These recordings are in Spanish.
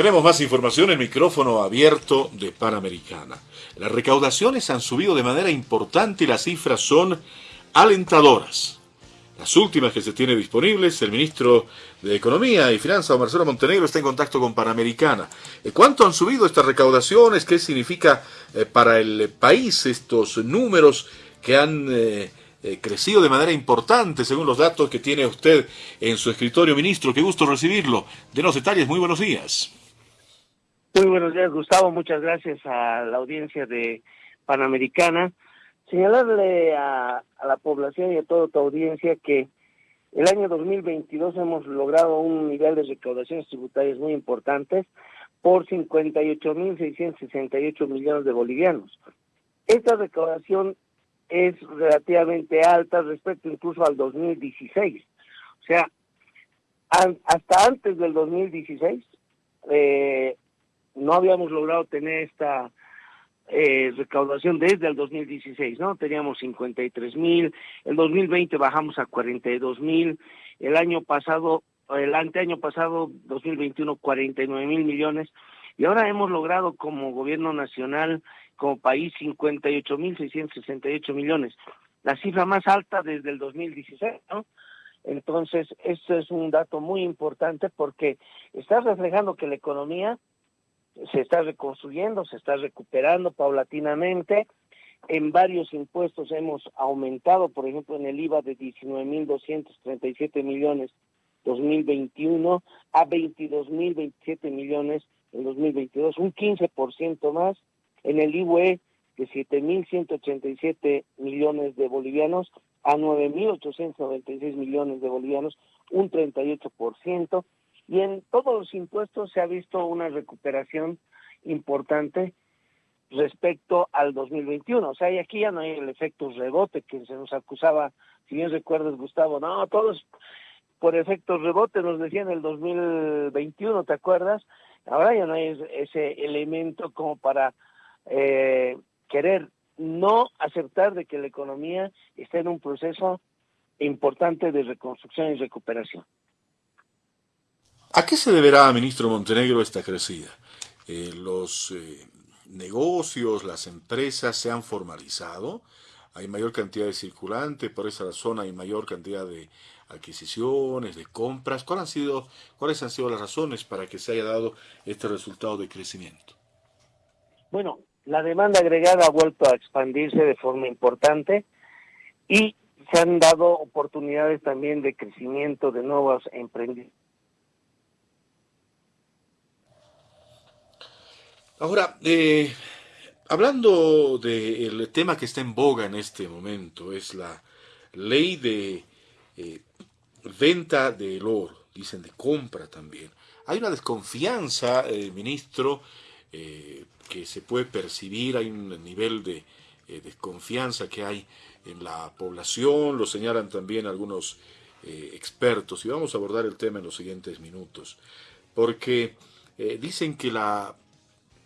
Tenemos más información en micrófono abierto de Panamericana. Las recaudaciones han subido de manera importante y las cifras son alentadoras. Las últimas que se tiene disponibles, el ministro de Economía y Finanzas, Marcelo Montenegro, está en contacto con Panamericana. Eh, ¿Cuánto han subido estas recaudaciones? ¿Qué significa eh, para el país estos números que han eh, crecido de manera importante según los datos que tiene usted en su escritorio, ministro? Qué gusto recibirlo. Denos detalles. Muy buenos días. Muy buenos días, Gustavo. Muchas gracias a la audiencia de Panamericana. Señalarle a, la población y a toda tu audiencia que el año 2022 hemos logrado un nivel de recaudaciones tributarias muy importantes por 58.668 millones de bolivianos. Esta recaudación es relativamente alta respecto incluso al 2016. O sea, hasta antes del 2016, eh, no habíamos logrado tener esta eh, recaudación desde el 2016, ¿no? Teníamos 53 mil, el 2020 bajamos a 42 mil, el año pasado, el anteaño pasado, 2021, 49 mil millones, y ahora hemos logrado como gobierno nacional, como país, 58 mil 668 millones, la cifra más alta desde el 2016, ¿no? Entonces, esto es un dato muy importante porque está reflejando que la economía se está reconstruyendo, se está recuperando paulatinamente. En varios impuestos hemos aumentado, por ejemplo, en el IVA de 19.237 millones 2021 a 22.027 millones en 2022, un 15% más. En el IVE de 7.187 millones de bolivianos a 9.896 millones de bolivianos, un 38% y en todos los impuestos se ha visto una recuperación importante respecto al 2021. O sea, y aquí ya no hay el efecto rebote que se nos acusaba, si bien recuerdas, Gustavo, no, todos por efecto rebote nos decían el 2021, ¿te acuerdas? Ahora ya no hay ese elemento como para eh, querer no aceptar de que la economía está en un proceso importante de reconstrucción y recuperación. ¿A qué se deberá, ministro Montenegro, esta crecida? Eh, ¿Los eh, negocios, las empresas se han formalizado? ¿Hay mayor cantidad de circulante? ¿Por esa razón hay mayor cantidad de adquisiciones, de compras? ¿Cuáles han sido, cuáles han sido las razones para que se haya dado este resultado de crecimiento? Bueno, la demanda agregada ha vuelto a expandirse de forma importante y se han dado oportunidades también de crecimiento de nuevos emprendimientos Ahora, eh, hablando del tema que está en boga en este momento, es la ley de eh, venta del oro, dicen de compra también. Hay una desconfianza, eh, ministro, que se puede percibir, hay un nivel de desconfianza que hay en la población, lo señalan también algunos expertos, y vamos a abordar el tema en los siguientes minutos, porque dicen que la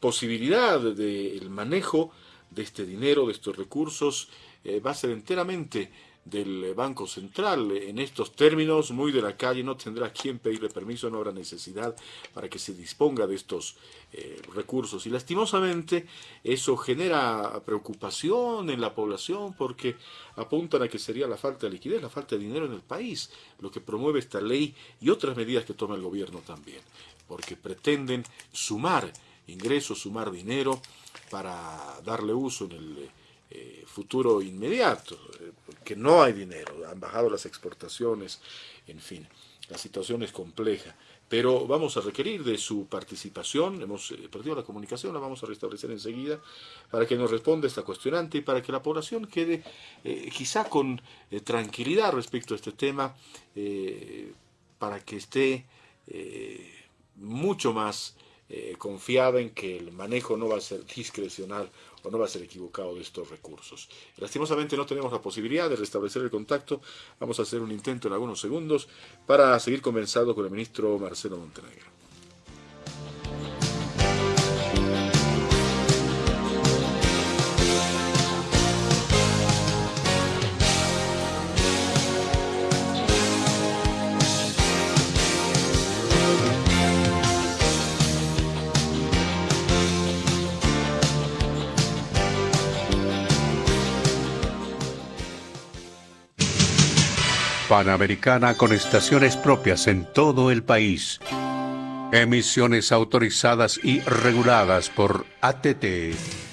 posibilidad del manejo de este dinero, de estos recursos, eh, va a ser enteramente del Banco Central. En estos términos, muy de la calle, no tendrá quien pedirle permiso, no habrá necesidad para que se disponga de estos eh, recursos. Y lastimosamente eso genera preocupación en la población porque apuntan a que sería la falta de liquidez, la falta de dinero en el país, lo que promueve esta ley y otras medidas que toma el gobierno también, porque pretenden sumar ingresos, sumar dinero para darle uso en el eh, futuro inmediato, eh, porque no hay dinero, han bajado las exportaciones, en fin, la situación es compleja. Pero vamos a requerir de su participación, hemos eh, perdido la comunicación, la vamos a restablecer enseguida, para que nos responda esta cuestionante y para que la población quede quizá con tranquilidad respecto a este tema, para que esté mucho más eh, confiada en que el manejo no va a ser discrecional o no va a ser equivocado de estos recursos. Lastimosamente no tenemos la posibilidad de restablecer el contacto. Vamos a hacer un intento en algunos segundos para seguir conversando con el ministro Marcelo Montenegro. Panamericana con estaciones propias en todo el país. Emisiones autorizadas y reguladas por ATT.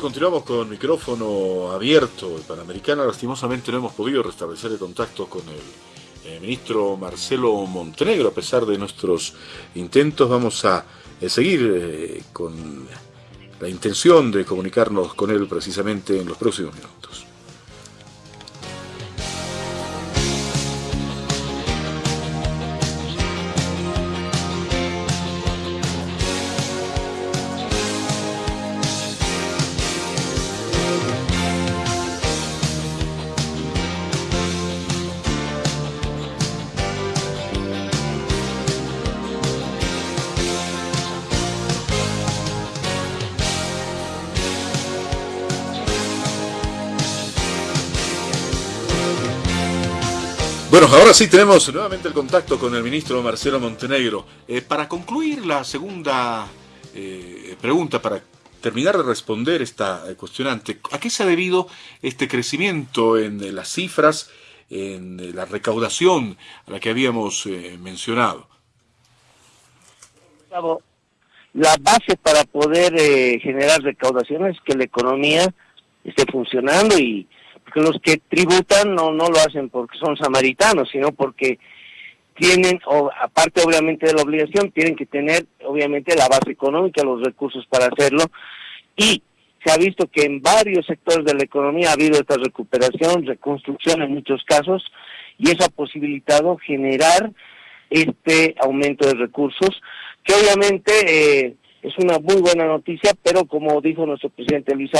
Continuamos con micrófono abierto. El Panamericana, lastimosamente, no hemos podido restablecer el contacto con el, ministro Marcelo Montenegro. A pesar de nuestros intentos, vamos a eh, seguir eh, con la intención de comunicarnos con él precisamente en los próximos minutos. Bueno, ahora sí tenemos nuevamente el contacto con el ministro Marcelo Montenegro. Eh, para concluir la segunda eh, pregunta, para terminar de responder esta eh, cuestionante, ¿a qué se ha debido este crecimiento en las cifras, en la recaudación a la que habíamos mencionado? La base para poder generar recaudaciones es que la economía esté funcionando y que los que tributan no, no lo hacen porque son samaritanos, sino porque tienen, o, aparte obviamente de la obligación, tienen que tener obviamente la base económica, los recursos para hacerlo, y se ha visto que en varios sectores de la economía ha habido esta recuperación, reconstrucción en muchos casos, y eso ha posibilitado generar este aumento de recursos, que obviamente eh, es una muy buena noticia, pero como dijo nuestro presidente Luis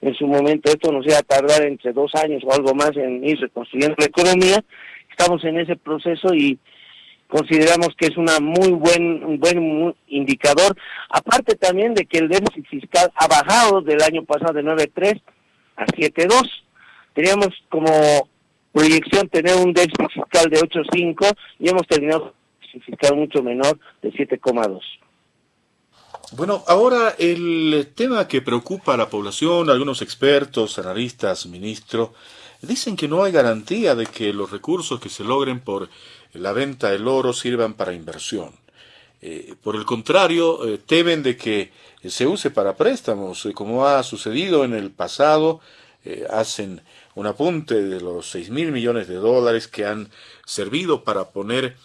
en su momento esto nos iba a tardar entre dos años o algo más en ir reconstruyendo la economía. Estamos en ese proceso y consideramos que es una muy buen un buen indicador, aparte también de que el déficit fiscal ha bajado del año pasado de 9.3 a 7.2. Teníamos como proyección tener un déficit fiscal de 8.5 y hemos terminado un déficit fiscal mucho menor de 7.2. Bueno, ahora el tema que preocupa a la población, algunos expertos, analistas, ministro, dicen que no hay garantía de que los recursos que se logren por la venta del oro sirvan para inversión. Eh, por el contrario, eh, temen de que se use para préstamos, eh, como ha sucedido en el pasado, hacen un apunte de los 6 mil millones de dólares que han servido para poner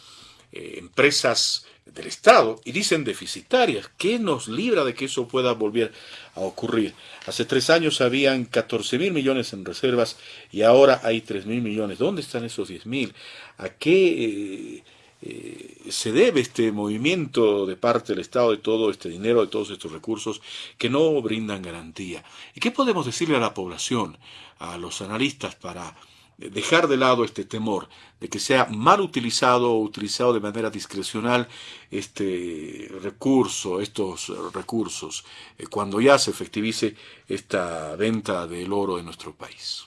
empresas del Estado y dicen deficitarias. ¿Qué nos libra de que eso pueda volver a ocurrir? Hace tres años habían 14 mil millones en reservas y ahora hay 3 mil millones. ¿Dónde están esos 10 mil? ¿A qué eh, eh, se debe este movimiento de parte del Estado de todo este dinero, de todos estos recursos que no brindan garantía? ¿Y qué podemos decirle a la población, a los analistas para dejar de lado este temor de que sea mal utilizado o utilizado de manera discrecional este recurso, estos recursos, eh, cuando ya se efectivice esta venta del oro en nuestro país.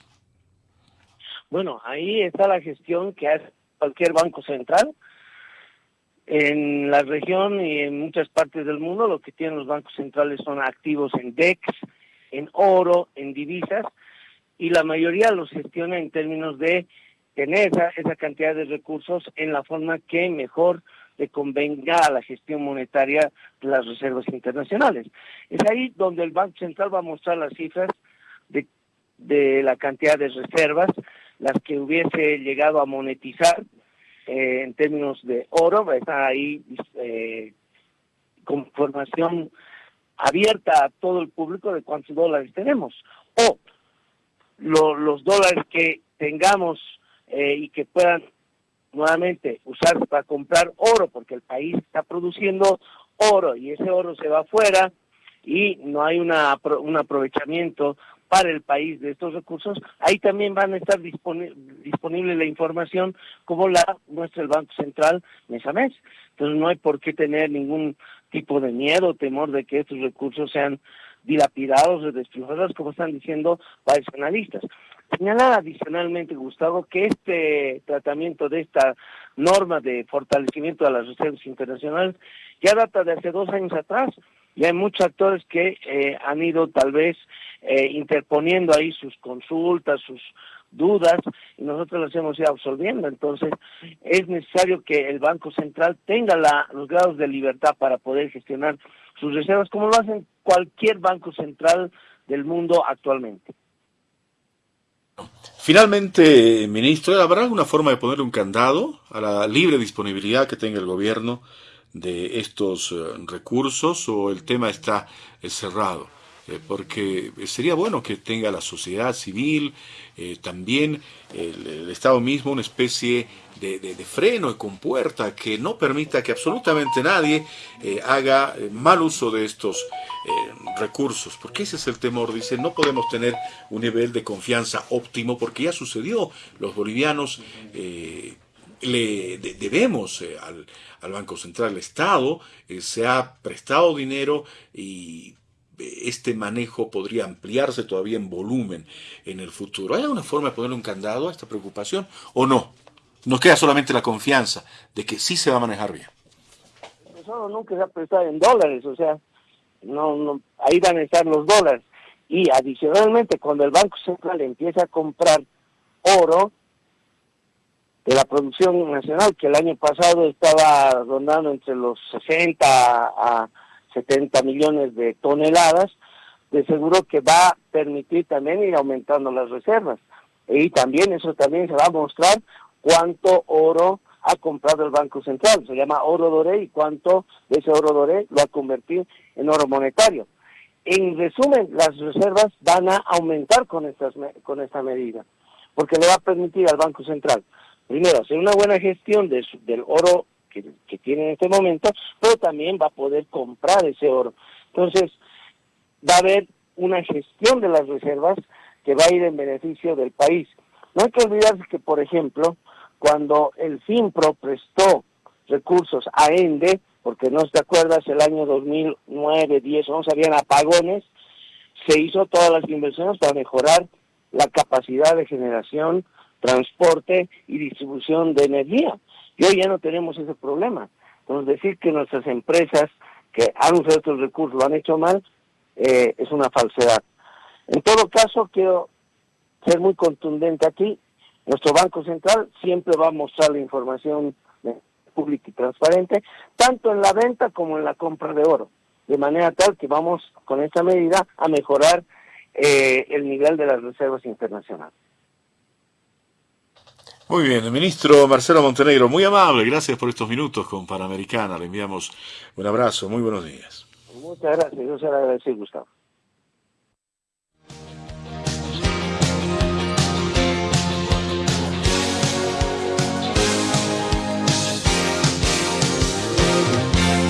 Bueno, ahí está la gestión que hace cualquier banco central. En la región y en muchas partes del mundo lo que tienen los bancos centrales son activos en DEX, en oro, en divisas, y la mayoría los gestiona en términos de tener esa, cantidad de recursos en la forma que mejor le convenga a la gestión monetaria de las reservas internacionales. Es ahí donde el Banco Central va a mostrar las cifras de, de la cantidad de reservas, las que hubiese llegado a monetizar eh, en términos de oro, está ahí eh, con información abierta a todo el público de cuántos dólares tenemos. O los dólares que tengamos eh, y que puedan nuevamente usarse para comprar oro, porque el país está produciendo oro y ese oro se va afuera y no hay una, un aprovechamiento para el país de estos recursos, ahí también van a estar disponible la información como la muestra el Banco Central mes a mes. Entonces no hay por qué tener ningún tipo de miedo o temor de que estos recursos sean dilapidados o destruidos, como están diciendo varios analistas. Señalar adicionalmente, Gustavo, que este tratamiento de esta norma de fortalecimiento de las reservas internacionales ya data de hace dos años atrás. Y hay muchos actores que eh, han ido tal vez eh, interponiendo ahí sus consultas, sus dudas, y nosotros las hemos ido absolviendo. Entonces, es necesario que el Banco Central tenga la, los grados de libertad para poder gestionar sus reservas, como lo hacen cualquier banco central del mundo actualmente. Finalmente, ministro, ¿habrá alguna forma de poner un candado a la libre disponibilidad que tenga el gobierno de estos eh, recursos o el tema está eh, cerrado? Eh, porque sería bueno que tenga la sociedad civil, también el, Estado mismo, una especie de, freno y compuerta que no permita que absolutamente nadie haga mal uso de estos recursos, porque ese es el temor, dice, no podemos tener un nivel de confianza óptimo, porque ya sucedió, los bolivianos le debemos al al Banco Central del Estado, eh, se ha prestado dinero y este manejo podría ampliarse todavía en volumen en el futuro. ¿Hay alguna forma de ponerle un candado a esta preocupación o no? Nos queda solamente la confianza de que sí se va a manejar bien. Eso nunca se ha prestado en dólares, o sea, no, no, ahí van a estar los dólares. Y adicionalmente, cuando el Banco Central empieza a comprar oro, de la producción nacional, que el año pasado estaba rondando entre los 60 a 70 millones de toneladas, de seguro que va a permitir también ir aumentando las reservas. Y también eso también se va a mostrar cuánto oro ha comprado el Banco Central. Se llama oro doré y cuánto de ese oro doré lo ha convertido en oro monetario. En resumen, las reservas van a aumentar con, estas, con esta medida, porque le va a permitir al Banco Central, primero, hacer una buena gestión de del oro que, tiene en este momento, pero también va a poder comprar ese oro. Entonces, va a haber una gestión de las reservas que va a ir en beneficio del país. No hay que olvidarse que, por ejemplo, cuando el FIMPRO prestó recursos a ENDE, porque no te acuerdas, el año 2009, 10, 11 habían apagones, se hizo todas las inversiones para mejorar la capacidad de generación, transporte y distribución de energía. Y hoy ya no tenemos ese problema. Entonces, decir que nuestras empresas que han usado estos recursos lo han hecho mal, eh, es una falsedad. En todo caso, quiero ser muy contundente aquí. Nuestro Banco Central siempre va a mostrar la información pública y transparente, tanto en la venta como en la compra de oro, de manera tal que vamos con esta medida a mejorar eh, el nivel de las reservas internacionales. Muy bien, ministro Marcelo Montenegro, muy amable, gracias por estos minutos con Panamericana, le enviamos un abrazo, muy buenos días. Muchas gracias, yo se lo agradezco, Gustavo.